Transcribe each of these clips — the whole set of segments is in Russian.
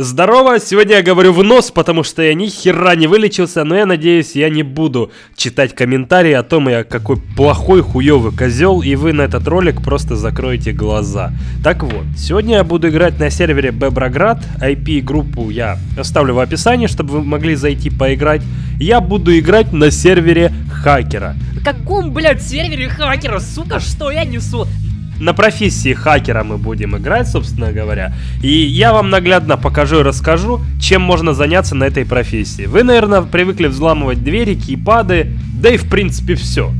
Здорово, сегодня я говорю в нос, потому что я ни хера не вылечился, но я надеюсь, я не буду читать комментарии о том, я какой плохой, хуёвый козел, и вы на этот ролик просто закроете глаза. Так вот, сегодня я буду играть на сервере Беброград, IP-группу я оставлю в описании, чтобы вы могли зайти поиграть. Я буду играть на сервере хакера. каком, блядь, сервере хакера? Сука, что я несу? На профессии хакера мы будем играть, собственно говоря. И я вам наглядно покажу и расскажу, чем можно заняться на этой профессии. Вы, наверное, привыкли взламывать двери, кейпады, да и в принципе все.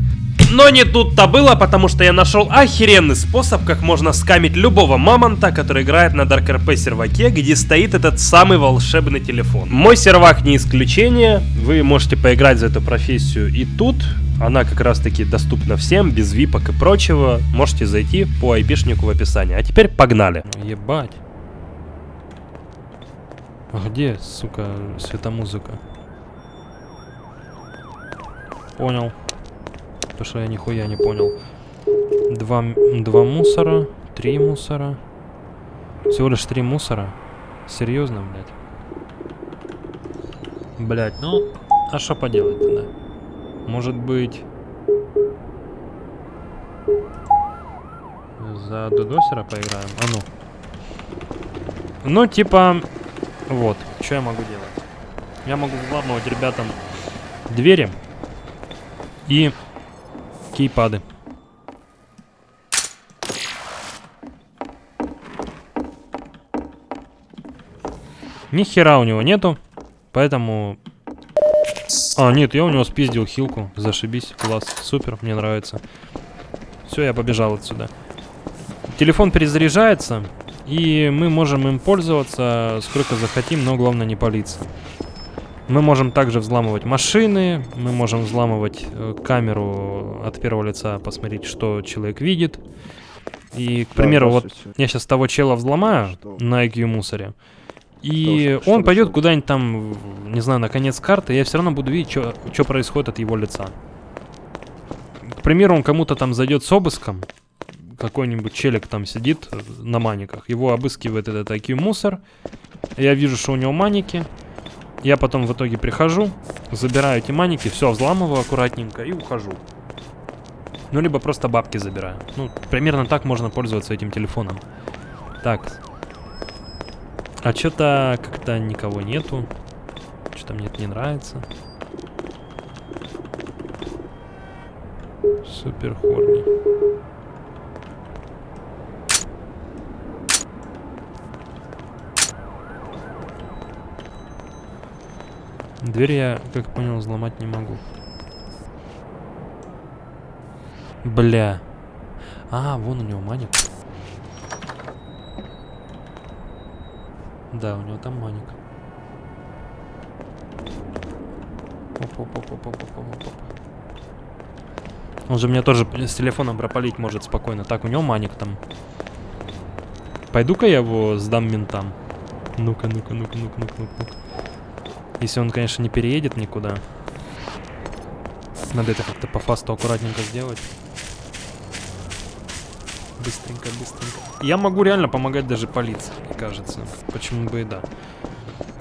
Но не тут-то было, потому что я нашел охеренный способ, как можно скамить любого мамонта, который играет на Dark RP серваке, где стоит этот самый волшебный телефон. Мой сервак не исключение, вы можете поиграть за эту профессию и тут, она как раз таки доступна всем, без випок и прочего. Можете зайти по айпишнику в описании. А теперь погнали. Ебать. А где, сука, светомузыка? Понял. То, что я нихуя не понял. Два, два мусора, три мусора. Всего лишь три мусора. Серьезно, блядь? Блядь, ну, а что поделать тогда? Может быть... За Дудосера поиграем? А ну. Ну, типа... Вот, что я могу делать? Я могу взламывать ребятам двери и кейпады. Ни хера у него нету, поэтому а, нет, я у него спиздил хилку. Зашибись, класс, супер, мне нравится. Все, я побежал отсюда. Телефон перезаряжается, и мы можем им пользоваться сколько захотим, но главное не палиться. Мы можем также взламывать машины, мы можем взламывать э, камеру от первого лица, посмотреть, что человек видит. И, к примеру, вот я сейчас того чела взломаю на IQ мусоре. И что, он пойдет куда-нибудь там, не знаю, на конец карты, я все равно буду видеть, что происходит от его лица. К примеру, он кому-то там зайдет с обыском, какой-нибудь челик там сидит на маниках, его обыскивает этот IQ мусор, я вижу, что у него маники, я потом в итоге прихожу, забираю эти маники, все, взламываю аккуратненько и ухожу. Ну, либо просто бабки забираю. Ну, примерно так можно пользоваться этим телефоном. Так, а что-то как-то никого нету. Что-то мне это не нравится. Супер хорни. Дверь я, как понял, взломать не могу. Бля. А, вон у него маник. Да, у него там маник. Он же меня тоже с телефоном пропалить может спокойно. Так, у него маник там. Пойду-ка я его сдам ментам. Ну-ка, ну-ка, ну-ка, ну-ка, ну-ка, ну-ка. Если он, конечно, не переедет никуда. Надо это как-то по фасту аккуратненько сделать. Быстренько, быстренько. Я могу реально помогать даже полиции, кажется. Почему бы и да.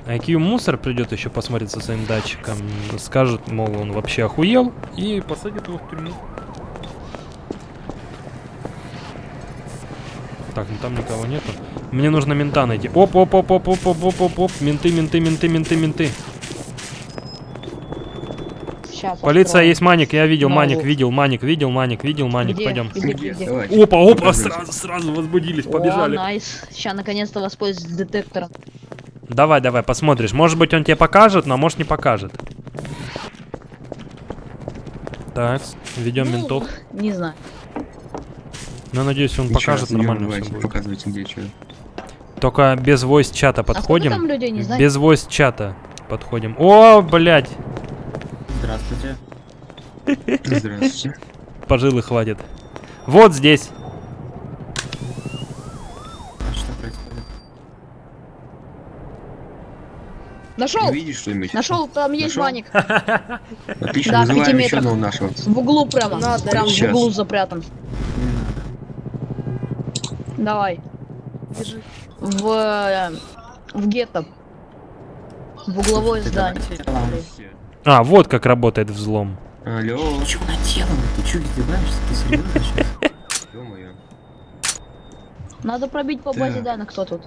IQ мусор придет еще посмотреть со своим датчиком. Скажет, мол, он вообще охуел. И посадит его в тюрьму. Так, ну там никого нету. Мне нужно мента найти. Оп, оп, оп, оп, оп, оп, оп, оп, оп. Менты, менты, менты, менты, менты. Сейчас. Полиция откроем. есть маник, я видел Могу. маник, видел маник, видел маник, видел маник. Где? Пойдем. Где, где, где? Опа, опа, сразу, сразу возбудились, побежали. О, найс. Сейчас наконец-то воспользуюсь детектором. Давай, давай, посмотришь. Может быть он тебе покажет, но может не покажет. Так, ведем ну, ментов. Не знаю. Ну, надеюсь, он Ничего, покажет нормально все будет. Показывайте, где что. Только без voice чата а подходим. А людей, не без voice чата подходим. О, блядь. Здравствуйте. Здравствуйте. Пожилы хватит. Вот здесь. А что происходит? Нашел! Видишь что-нибудь? Нашел, там есть ваник. Отлично, да, вызываем еще одного нашего. В углу прямо. Надо, прям Сейчас. в углу запрятан. Давай. Держи. В, В гетто. В угловое здание. А, вот как работает взлом. Алло. Ты чё наделал? Ты чё издеваешься? Ты серьезно сейчас? Надо пробить по базе данных, кто тут.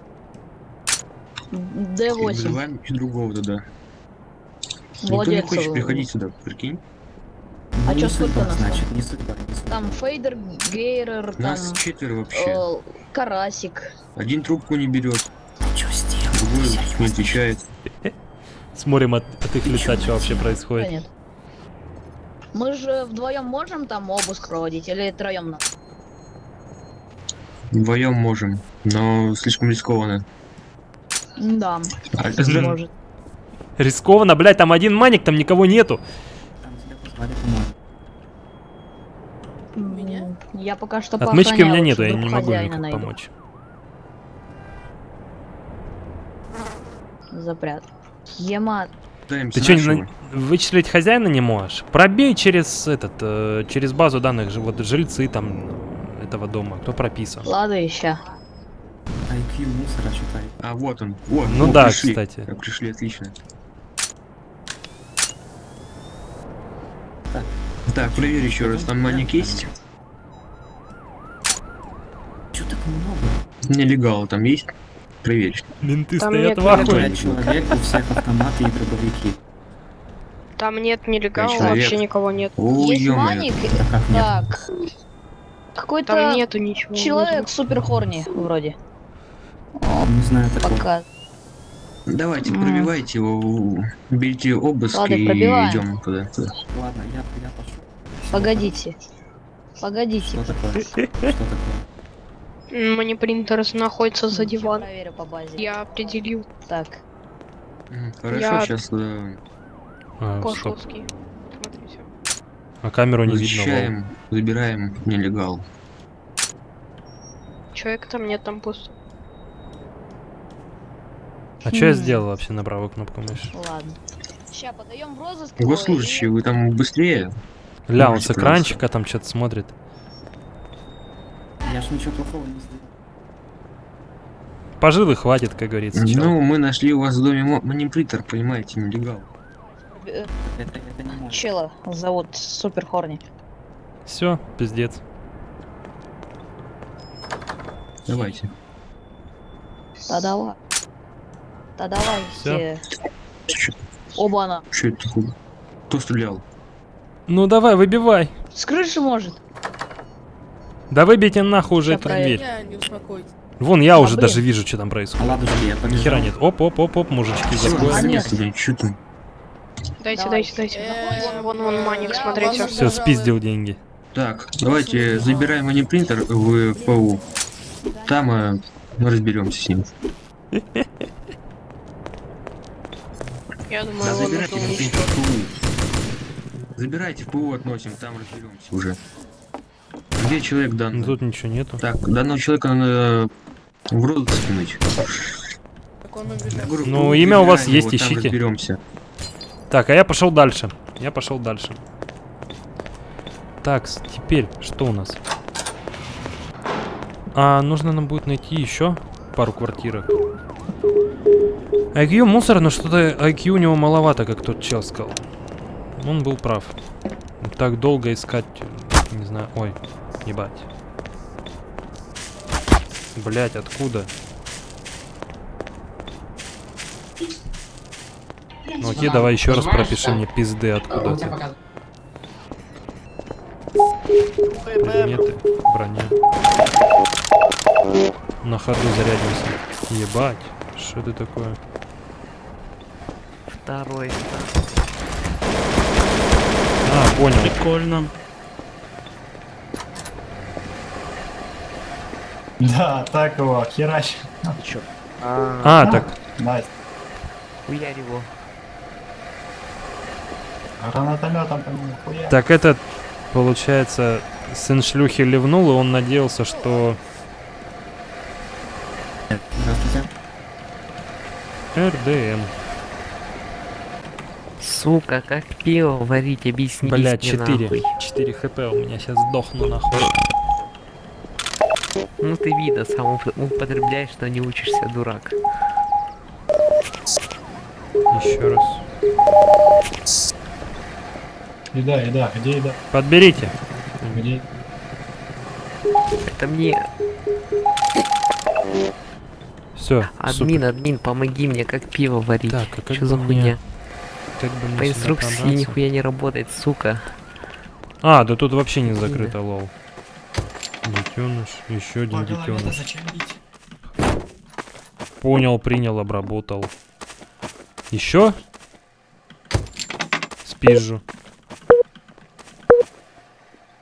И D8. Вызываем другого туда. Никто не хочет приходить сюда, прикинь. А сколько судьба, нас значит, не судьба, не судьба. Там Фейдер, Гейрер, там Нас четверо вообще. э, Карасик. Один трубку не берет, что сделал? другой не отвечает. Смотрим от, от их лица, что вообще Да происходит. нет. Мы же вдвоем можем там обыск проводить или троем надо? Вдвоем можем, но слишком рискованно. Да, А, Блин. может. Рискованно, блядь, там один маник, там никого нету. Там тебя позвали помочь. М, Я пока что Отмычки у меня нету, я не могу никак найду. помочь. Запрят. Ема, Ты что, вычислить хозяина не можешь? Пробей через этот, э, через базу данных, вот жильцы там этого дома, кто прописан. ладно, ища. IQ мусора читай. А вот он. Вот. Ну о, да, пришли. кстати. Пришли, отлично. Так, проверь еще раз, там маник есть? Чё так много? Нелегал там есть? Проверь. Менты Там стоят нет в ахуе. Человек, у всех автоматы и дробовики. Там нет нелегала, человек. вообще никого нет. О, Есть маник? Так. Там Какой-то нету ничего. человек супер хорни вроде. Не знаю такого. Пока. Давайте, пробивайте его, берите обыск Ладно, и пробиваем. идем туда. Ладно, я, я пошел. Погодите. Погодите. Что такое? Что такое? Манипринтер находится за диван. проверю по базе. Я определил. Так. Хорошо, Я- сейчас А, стоп. Пошловский. Смотри, всё. А камеру не видно. защищаем, забираем нелегал. Человека там нет, там пусто. А что я сделал вообще на правую кнопку мыши? Ладно. Ща подаем в розыск. его Госслужащие, вы там быстрее? Ля, он с экранчика там что-то смотрит. Я ж ничего плохого не сделал. Пожил и хватит, как говорится. чел. Ну, мы нашли у вас в доме манипритер, понимаете, нелегал. Это, это не может. Чела зовут Супер Хорни. Все, пиздец. Давайте. Да давай. Да давай. Все. Оба она. чё это такое? Кто стрелял? Ну давай, выбивай. С крыши может. Да выбейте нахуй уже эту дверь. Вон, я А, уже блин. даже вижу, что там происходит. ладушки, я Ни хера нет. Оп, оп, оп, оп, мужички, заходят. А чё ты? Дайте, Давай. дайте, дайте. Э, Вон, вон, вон, маник, смотрите. Все, спиздил деньги. Так, давайте забираем манипринтер в ПУ. Там э, мы разберемся с ним. Я думаю, Да, забирайте в ПУ. Забирайте в ПУ, относим, там разберемся уже. Где человек Ну, данный? тут ничего нету. Так, данного человека надо в рот скинуть. Говорю, Ну, ПУ имя у вас есть, ищите. разберемся. Так, а я пошел дальше. Я пошел дальше. Так, теперь что у нас? А, нужно нам будет найти еще пару квартирок. IQ мусор, но что-то IQ у него маловато, как тот чел сказал. Он был прав. Так долго искать, не знаю, ой, ебать. Блять, откуда? Ну окей, давай еще раз пропиши мне пизды откуда ты. Предметы, броня. На ходу зарядимся. Ебать, что это такое? Второй. А, понял. Прикольно. Да, так его, херач. А, так, Nice. Хуярь его. Гранатометом по нему хуя. так этот, получается, сын шлюхи ливнул, и он надеялся, что Здравствуйте. RDM. Сука, как пиво варить, объясни Блять, мне 4. нахуй. 4 хп у меня сейчас сдохну нахуй. Ну ты вида сам уп- употребляешь, но не учишься, дурак. Еще раз. Еда, еда, где еда? Подберите. Где? Это мне. Все. Админ, админ, помоги мне, как пиво варить. Так, а как Что за мне- хуйня? Как бы По инструкции пробраться? нихуя не работает, сука. А, да тут вообще не закрыто, лол. Детеныш, еще один детеныш. Понял, принял, обработал. Еще? Спижу.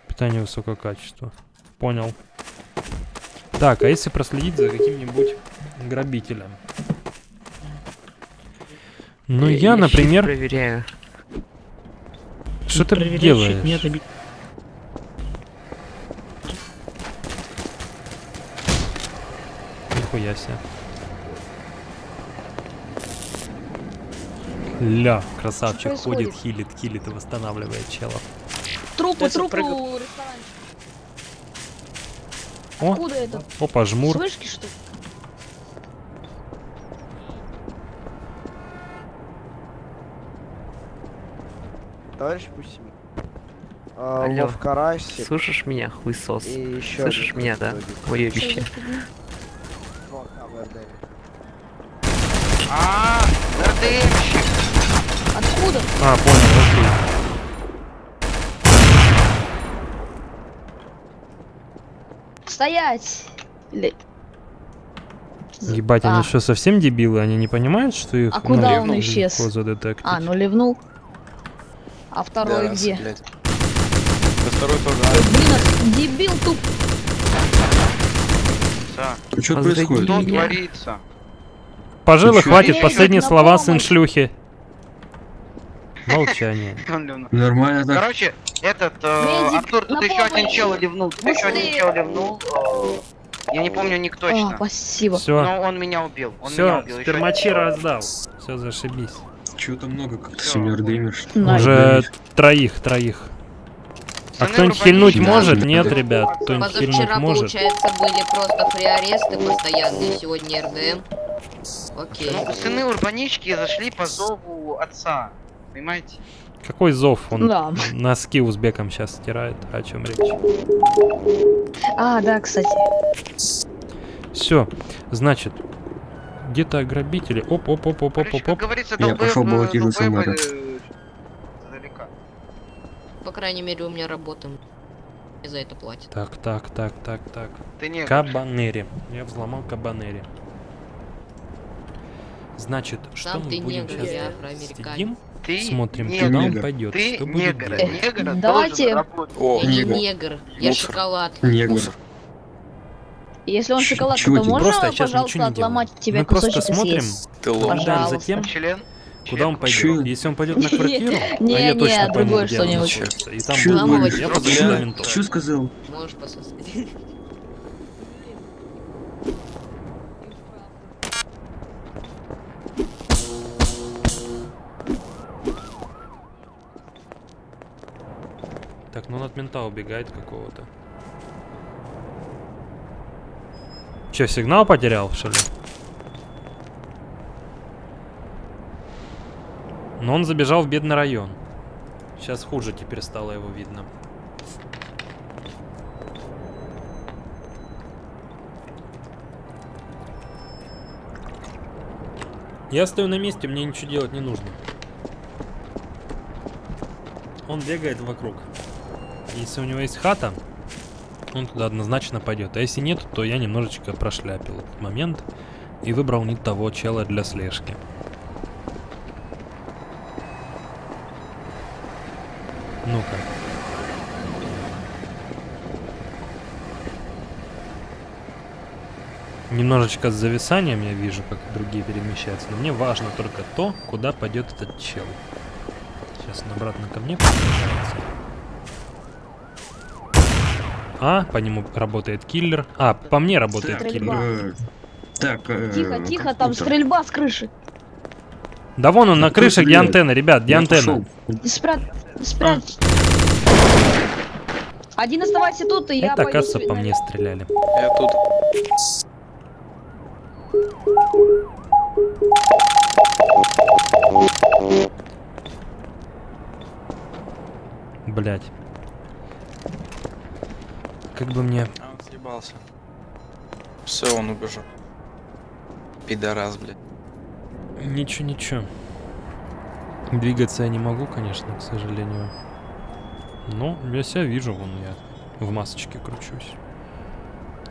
Питание высокого качества. Понял. Так, а если проследить за каким-нибудь грабителем? Ну, я, щит например... проверяю. Что ты делаешь? Нихуя себе. Ля, красавчик Что ходит, хилит, хилит и восстанавливает челов. Трупу, Я трупу, запрыгал. ресторанчик. О. Откуда это? Опа, жмур. С вышки, что ли? Товарищ Пусими. А, Алло. Лов Карасик Слышишь меня, хуесос? и еще Слышишь меня, да? Уебище. А, РДМщик! Откуда? А, понял, окей. Стоять! Или- Ебать, они А. что, совсем дебилы? Они не понимают, что их А куда он исчез? А, ну ливнул. А второй где? Да второй тоже. Ой, Блин, а дебил туп. Что Возради происходит? Что меня. творится? Пожалуй, хватит, Эй, последние слова, сын шлюхи. Молчание. Нормально так. Короче, этот э, Артур, тут еще один чел ливнул, тут еще один чел ливнул. э, Я не помню ник О, точно. спасибо. Все, Но он меня убил. Он меня все, убил. еще спермачи раздал. Все, зашибись. Чего-то много как-то. РДМишь. На. Уже троих, троих. А кто-нибудь хильнуть может? Нет, ребят, кто-нибудь хильнуть Позавчера, может? получается, были просто фри-аресты постоянные, сегодня РДМ. Окей. Ну, сыны урбанички зашли по зову отца. Понимаете? Какой зов? Он Да. носки узбекам сейчас стирает. О чем речь? А, да, кстати. Все, значит, где-то грабители. Оп, оп, оп, оп, оп, оп, оп. говорится, Я мэра. э, издалека. По крайней мере, у меня работа. Мне за это платят. Так, так, так, так, так. Ты не Кабанери. Я взломал кабанери. Значит, что Сам мы ты будем негр, сейчас сидим, ты смотрим, негр. куда он негр. пойдет, Ты что будет негр. делать. Негр Давайте. О, Я не негр. негр, я Мусор. шоколад. Негр. Если он чего то можно, Просто пожалуйста, отломать делаю. тебе Мы просто смотрим, наблюдаем за тем, Член? куда он пойдет. Если он пойдет на квартиру, а Не, я не, точно пойму, другое где он находится, и там будет я Чё? туда ментов. Чё сказал? Можешь пососать. Так, ну он от мента убегает какого-то. Че, сигнал потерял, что ли? Но он забежал в бедный район. Сейчас хуже теперь стало его видно. Я стою на месте, мне ничего делать не нужно. Он бегает вокруг. Если у него есть хата, он туда однозначно пойдет. А если нет, то я немножечко прошляпил этот момент и выбрал не того чела для слежки. Ну-ка. Немножечко с зависанием я вижу, как другие перемещаются, но мне важно только то, куда пойдет этот чел. Сейчас он обратно ко мне приближается. А, по нему работает киллер. А, по мне работает стрельба. киллер. Так, тихо, тихо, там стрельба с крыши. Да вон он на крыше, где антенна, ребят, где антенна. Спрячь. Спрят... Один оставайся тут, и я Это, кажется по мне стреляли. Я тут. Блять. Как бы мне... А он съебался. Все, он убежал. Пидорас, блядь. Ничего, ничего. Двигаться я не могу, конечно, к сожалению. Но я себя вижу, вон я в масочке кручусь.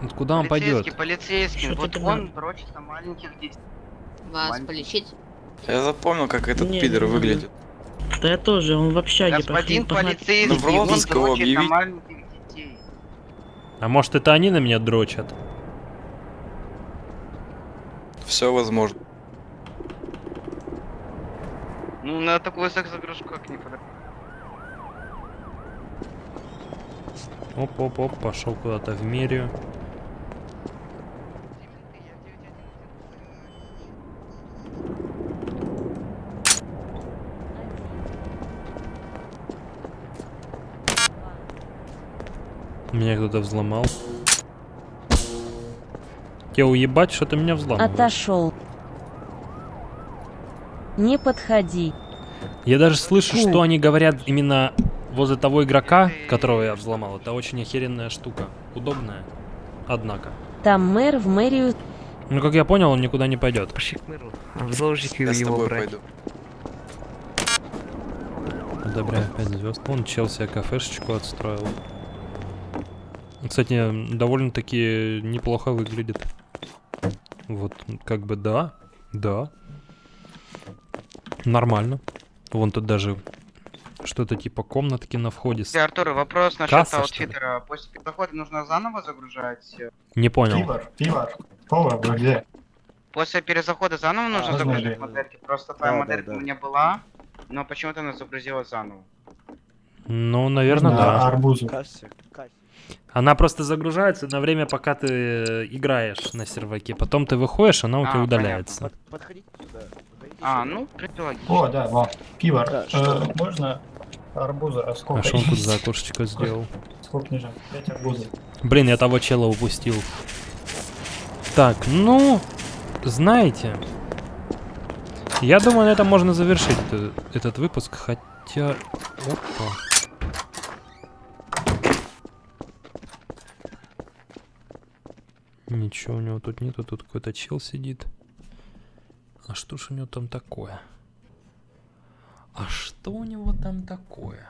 Вот куда он пойдет? Полицейский, вот ты он дрочит на маленьких детей. Вас Маленький. полечить? Я запомнил, как этот Не, пидор не, не. выглядит. Да я тоже, он в общаге Господин Ну, полицейский, в он на маленьких детей. А может это они на меня дрочат? Все возможно. Ну, на такую секс-загрузку как не подать. Оп-оп-оп, пошел куда-то в мерию. Меня кто-то взломал. Тебе уебать, что ты меня взламываешь? Отошел. Не подходи. Я даже слышу, что они говорят именно возле того игрока, которого я взломал. Это очень охеренная штука. Удобная. Однако. Там мэр в мэрию. Ну, как я понял, он никуда не пойдет. Пошли к мэру. В заложники Я его брать. пойду. Одобряю 5 звезд. Он чел себе кафешечку отстроил. Кстати, довольно-таки неплохо выглядит. Вот, как бы да, да. Нормально. Вон тут даже что-то типа комнатки на входе. с- Артур, вопрос насчет Касса, аутфитера. После перехода нужно заново загружать? э, Не понял. Пивор, пивор. Повар, вы где? После перезахода заново нужно А, загружать знали. модельки? Просто твоя Да, моделька да, да. у меня была, но почему-то она загрузилась заново. Ну, наверное, На да. арбузу. Она просто загружается на время, пока ты э, играешь на серваке. Потом ты выходишь, она у А, тебя удаляется. А, ну. О, да, во. Пивор. Э, можно арбуза? А А что он тут за окошечко сделал? Сколько нужно? 5 арбузов. Блин, я того чела упустил. Так, ну, знаете, я думаю, на этом можно завершить э- этот выпуск, хотя... Опа. Ничего у него тут нету, тут какой-то чел сидит. А что ж у него там такое? А что у него там такое?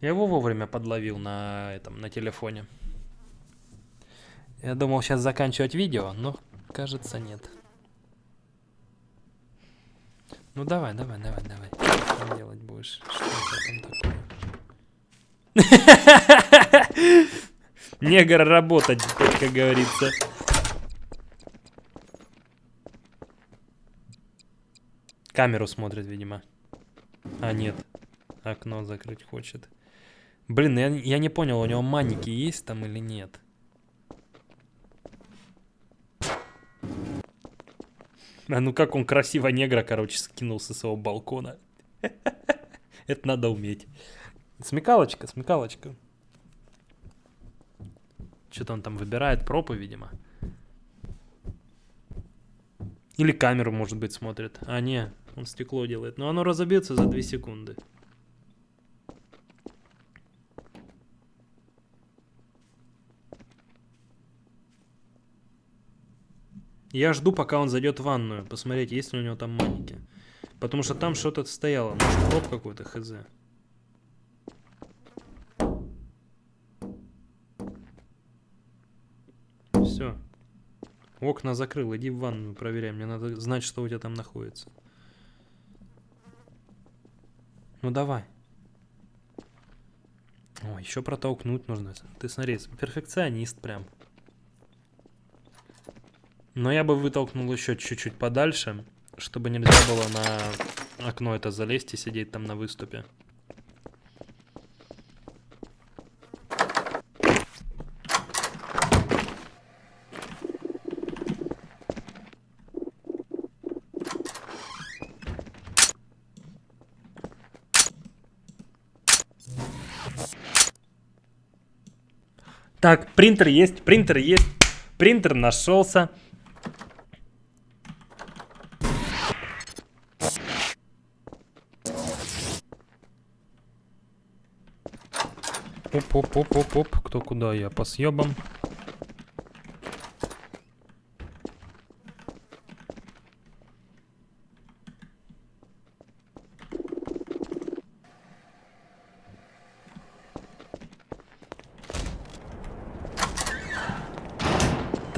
Я его вовремя подловил на этом, на телефоне. Я думал сейчас заканчивать видео, но кажется нет. Ну давай, давай, давай, давай. Что делать будешь? Что тебя там такое? Негр работать, как говорится. Камеру смотрит, видимо. А, нет. Окно закрыть хочет. Блин, я, я не понял, у него маники есть там или нет? А ну как он красиво негра, короче, скинул со своего балкона. Это надо уметь. Смекалочка, смекалочка. Что-то он там выбирает пропы, видимо. Или камеру, может быть, смотрит. А, не, он стекло делает. Но оно разобьется за 2 секунды. Я жду, пока он зайдет в ванную, посмотреть, есть ли у него там маники. Потому что там что-то стояло, может, проб какой-то, хз. Все. Окна закрыл, иди в ванную, проверяй. Мне надо знать, что у тебя там находится. Ну давай. О, еще протолкнуть нужно. Ты смотри, перфекционист прям. Но я бы вытолкнул еще чуть-чуть подальше, чтобы нельзя было на окно это залезть и сидеть там на выступе. Принтер есть, принтер есть. Принтер нашелся. Оп-оп-оп-оп-оп, кто куда, я по съебам.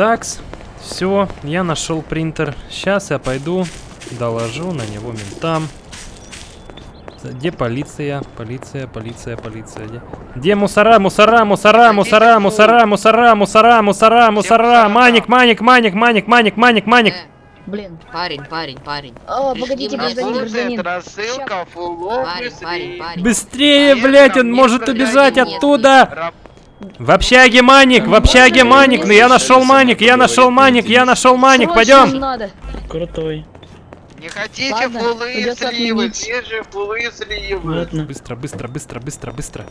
Такс, все, я нашел принтер. Сейчас я пойду, доложу на него ментам. Где полиция? Полиция, полиция, полиция. Где, где мусора, мусора, мусора, мусора, мусора, мусора, мусора, мусора, мусора. Маник, маник, маник, маник, маник, маник, маник. Э, Блин. парень, парень, парень. Пришли погодите, гражданин, гражданин. рассылка, фуллов, Парень, парень, парень. Быстрее, блядь, он может убежать нет. оттуда. В общаге маник, в общаге маник, ну я нашел маник, я нашел маник, я нашел маник, пойдем. Крутой. Не хотите Ладно, сливы? Свежие фуллы и сливы. Ладно. Быстро, быстро, быстро, быстро, быстро.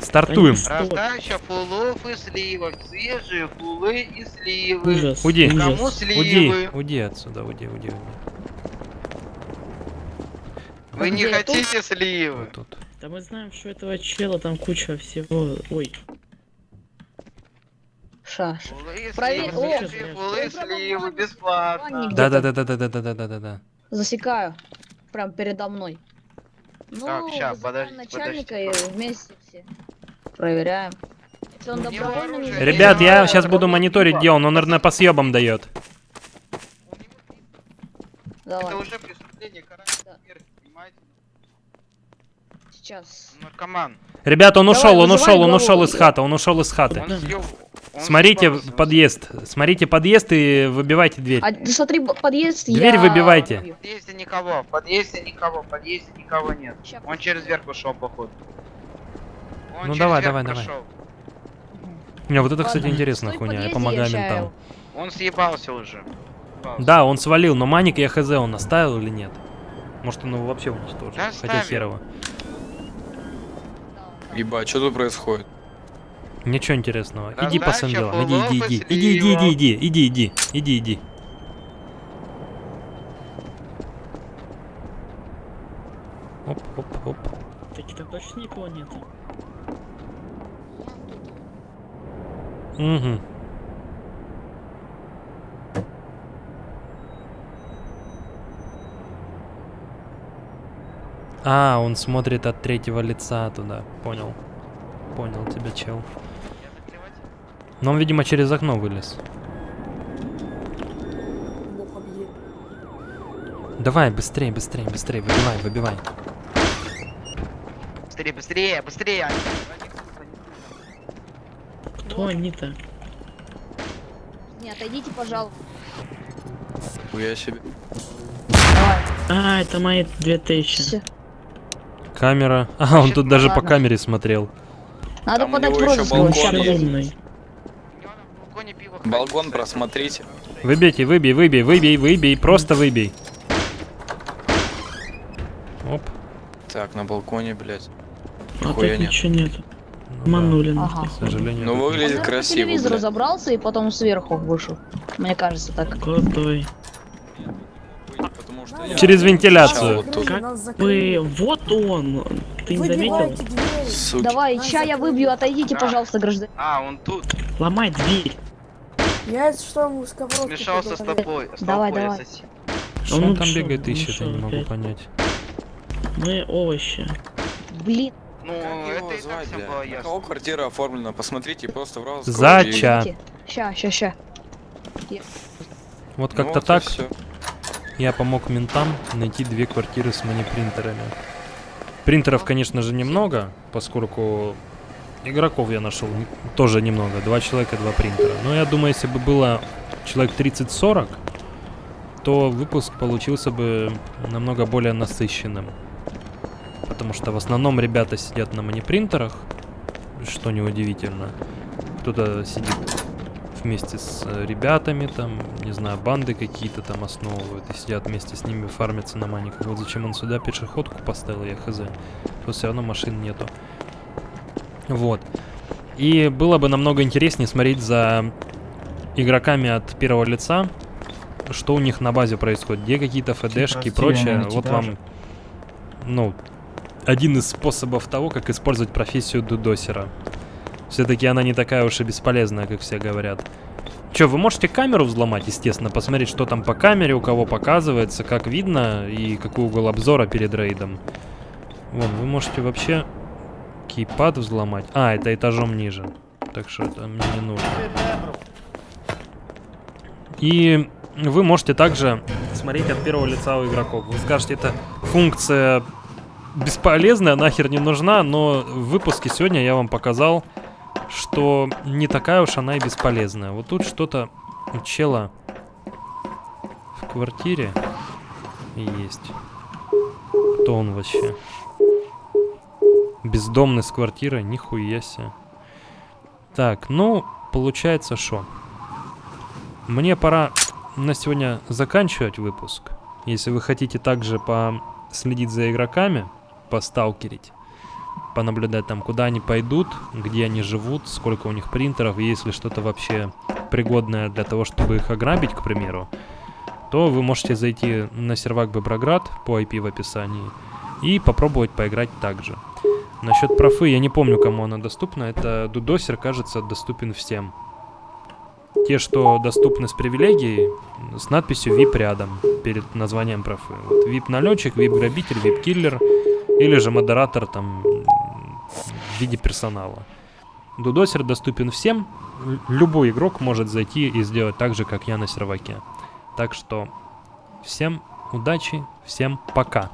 Стартуем. Раздача фуллов и сливок. Свежие фуллы и сливы. Ужас. Уйди. ужас. Кому сливы? уйди отсюда, уйди, уйди, уйди. Вы не Где тут? хотите сливы? Вот тут. Да мы знаем, что этого чела там куча всего. Ой, Шаш. Проверь-. Бесплатно. Да, да, где-то. да, да, да, да, да, да, да, да. Засекаю. Прям передо мной. Ну, Так, вызываем подожди, начальника подожди, и вместе все проверяем. Если он сделает, Ребят, я Да, сейчас да, буду да. мониторить, где он. Он, наверное, по съебам дает. Это Давай, уже преступление Да. понимаете? Сейчас. Наркоман. Ребят, он Давай, ушел, он ушел, он ушел из хаты, он ушел из хаты. Он съел- он Смотрите он подъезд, смотрите подъезд и выбивайте дверь. А, ты смотри, подъезд Дверь я выбивайте. В подъезде никого, в подъезде никого, в подъезде никого нет. Он через верх ушел, походу. Он Ну давай, давай, давай. прошел. Не, вот это, кстати, Ладно, интересная стой хуйня, я помогаю ментам. Он съебался уже. Съебался. Да, он свалил, но маник я хз он оставил или нет? Может он его вообще уничтожил, Да, хотя оставил. Ебать, что тут происходит? Ничего интересного. Иди по своим делам, иди, иди, иди, иди, иди, иди, иди, иди, иди, иди, иди. Оп, оп, оп. таки там точно никого нету. Угу. А, он смотрит от третьего лица туда. Понял. Понял тебя, чел. Но он, видимо, через окно вылез. Давай, быстрее, быстрее, быстрее, выбивай, выбивай. Быстрее, быстрее, быстрее. Кто они-то? Не, отойдите, пожалуйста. Хуя себе. А, это мои 2000. Всё. Камера. А, он тут даже по камере смотрел. Надо Там подать розыск. балкон просмотрите. Выбейте, выбей, выбей, выбей, выбей, просто выбей. Оп. Так, на балконе, блядь. А Нихуя тут нет. ничего нету. Ну да. Ага. К сожалению. Ну, выглядит. Он, по красиво, телевизору блядь. забрался и потом сверху вышел. Мне кажется так. Крутой. Через вентиляцию. вот. Как. Вы, вот он. Ты не заметил? Суки. Давай, ща я выбью, отойдите, Да. пожалуйста, гражданин. А, он тут. Ломай дверь. Я это что, ему Смешался с тобой. С Давай, толпой давай. Что Он он там бегает ищет, я не могу опять. понять. Мы овощи. Блин, Ну, Как это его и так звать, блядь? было ясно. кого квартира оформлена? Посмотрите просто в раз. Зача. Ща, ща, ща. Вот Ну как-то так Все. Я помог ментам найти две квартиры с манипринтерами. Принтеров, конечно же, немного, поскольку игроков я нашел тоже немного. Два человека, два принтера. Но я думаю, если бы было человек 30-40, то выпуск получился бы намного более насыщенным. Потому что в основном ребята сидят на манипринтерах, что неудивительно. Кто-то сидит вместе с э, ребятами, там, не знаю, банды какие-то там основывают и сидят вместе с ними, фармятся на маниках. Вот зачем он сюда пешеходку поставил, я хз. Тут все равно машин нету. Вот. И было бы намного интереснее смотреть за игроками от первого лица, что у них на базе происходит, где какие-то ФДшки и прочее. Вот вам, ну, один из способов того, как использовать профессию дудосера. Все-таки она не такая уж и бесполезная, как все говорят. Че, вы можете камеру взломать, естественно, посмотреть, что там по камере, у кого показывается, как видно и какой угол обзора перед рейдом. Вон, вы можете вообще кейпад взломать. А, это этажом ниже. Так что это мне не нужно. И вы можете также смотреть от первого лица у игроков. Вы скажете, это функция бесполезная, нахер не нужна, но в выпуске сегодня я вам показал, что не такая уж она и бесполезная. Вот тут что-то у чела в квартире есть. Кто он вообще? Бездомный с квартиры, нихуя себе. Так, ну, получается что? Мне пора на сегодня заканчивать выпуск. Если вы хотите также последить за игроками, посталкерить, понаблюдать там, куда они пойдут, где они живут, сколько у них принтеров, если что-то вообще пригодное для того, чтобы их ограбить, к примеру, то вы можете зайти на сервак Беброград по IP в описании и попробовать поиграть также. Насчет профы, я не помню, кому она доступна. Это дудосер, кажется, доступен всем. Те, что доступны с привилегией, с надписью VIP рядом, перед названием профы. Вот VIP-налетчик, VIP-грабитель, VIP-киллер, или же модератор там в виде персонала. Дудосер доступен всем. Любой игрок может зайти и сделать так же, как я на серваке. Так что всем удачи, всем пока.